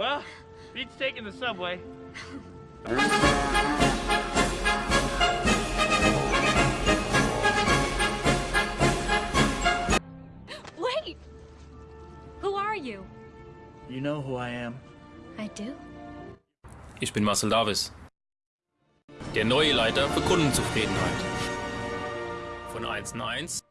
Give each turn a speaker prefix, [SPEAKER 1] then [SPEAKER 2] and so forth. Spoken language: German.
[SPEAKER 1] Well, beats taking the subway.
[SPEAKER 2] Wait! Who are you?
[SPEAKER 1] You know who I am.
[SPEAKER 2] I do.
[SPEAKER 3] Ich bin Marcel Davis, der neue Leiter für Kundenzufriedenheit. Von 1 in 1